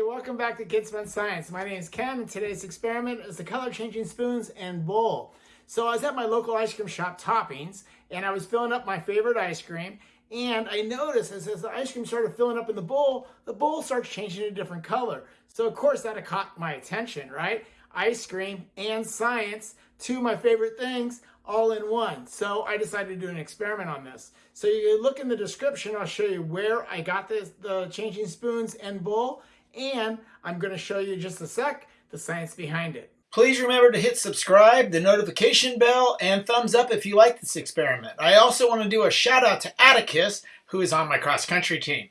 Welcome back to Kids Fun Science. My name is Ken and today's experiment is the color changing spoons and bowl. So I was at my local ice cream shop Toppings and I was filling up my favorite ice cream and I noticed as, as the ice cream started filling up in the bowl, the bowl starts changing to a different color. So of course that caught my attention, right? Ice cream and science, two of my favorite things, all in one. So I decided to do an experiment on this. So you look in the description, I'll show you where I got this, the changing spoons and bowl and I'm going to show you just a sec the science behind it. Please remember to hit subscribe, the notification bell, and thumbs up if you like this experiment. I also want to do a shout out to Atticus, who is on my cross country team.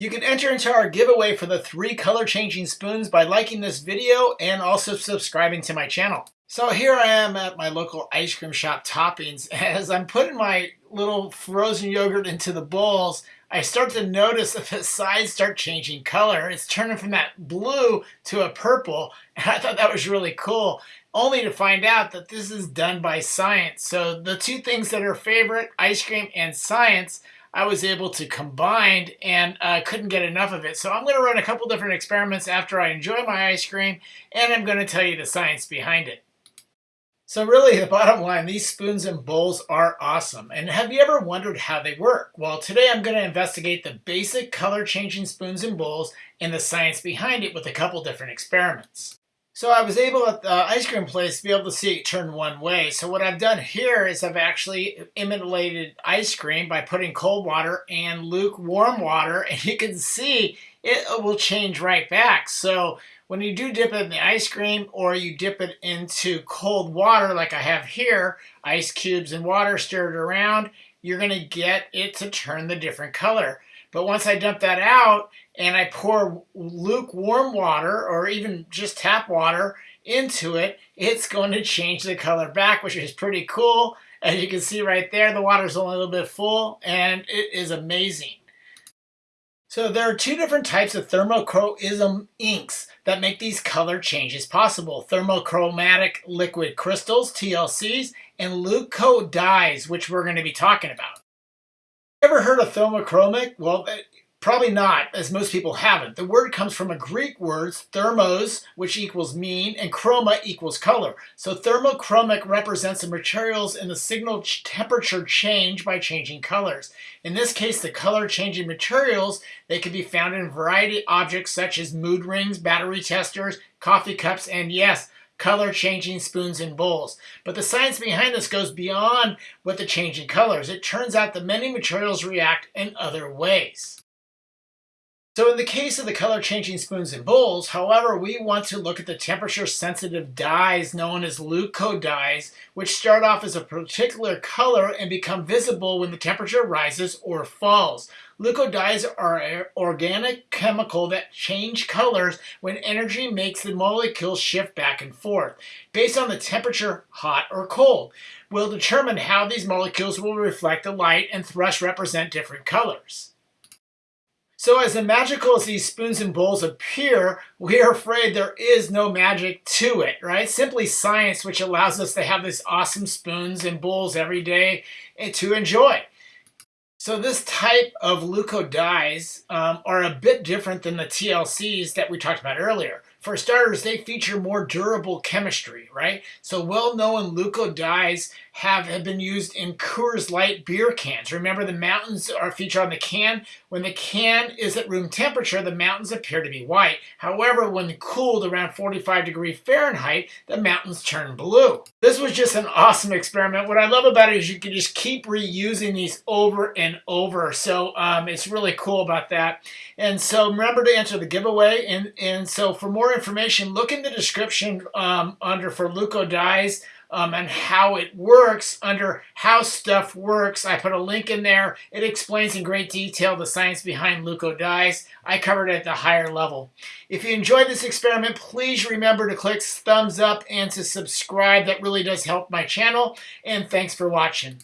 You can enter into our giveaway for the three color changing spoons by liking this video and also subscribing to my channel. So here I am at my local ice cream shop toppings. As I'm putting my little frozen yogurt into the bowls, I start to notice that the sides start changing color. It's turning from that blue to a purple. And I thought that was really cool, only to find out that this is done by science. So the two things that are favorite, ice cream and science, I was able to combine and uh, couldn't get enough of it. So I'm going to run a couple different experiments after I enjoy my ice cream, and I'm going to tell you the science behind it. So really, the bottom line, these spoons and bowls are awesome. And have you ever wondered how they work? Well, today I'm going to investigate the basic color-changing spoons and bowls and the science behind it with a couple different experiments. So I was able at the ice cream place to be able to see it turn one way. So what I've done here is I've actually imitated ice cream by putting cold water and lukewarm water. And you can see it will change right back. So when you do dip it in the ice cream or you dip it into cold water like I have here, ice cubes and water stirred around, you're going to get it to turn the different color. But once I dump that out and I pour lukewarm water or even just tap water into it, it's going to change the color back, which is pretty cool. As you can see right there, the water's only a little bit full and it is amazing. So there are two different types of thermochromism inks that make these color changes possible. Thermochromatic liquid crystals, TLCs, and leuco dyes, which we're going to be talking about. Ever heard of thermochromic? Well, eh, Probably not, as most people haven't. The word comes from a Greek word, thermos, which equals mean, and chroma equals color. So thermochromic represents the materials in the signal temperature change by changing colors. In this case, the color changing materials, they can be found in a variety of objects such as mood rings, battery testers, coffee cups, and yes, color changing spoons and bowls. But the science behind this goes beyond what the changing colors. It turns out that many materials react in other ways. So in the case of the color changing spoons and bowls, however, we want to look at the temperature sensitive dyes known as leuco dyes, which start off as a particular color and become visible when the temperature rises or falls. Leuco dyes are an organic chemical that change colors when energy makes the molecules shift back and forth. Based on the temperature, hot or cold, will determine how these molecules will reflect the light and thus represent different colors. So as magical as these spoons and bowls appear, we are afraid there is no magic to it, right? Simply science which allows us to have these awesome spoons and bowls every day to enjoy. So this type of leuco dyes um, are a bit different than the TLCs that we talked about earlier. For starters, they feature more durable chemistry, right? So well-known leuco dyes have, have been used in Coors Light beer cans. Remember the mountains are featured on the can. When the can is at room temperature, the mountains appear to be white. However, when cooled around 45 degrees Fahrenheit, the mountains turn blue. This was just an awesome experiment. What I love about it is you can just keep reusing these over and over. So um, it's really cool about that. And so remember to enter the giveaway. And, and so for more information, look in the description um, under for Leuco Dyes um, and how it works under how stuff works. I put a link in there. It explains in great detail the science behind leuco dyes. I covered it at the higher level. If you enjoyed this experiment, please remember to click thumbs up and to subscribe. That really does help my channel. And thanks for watching.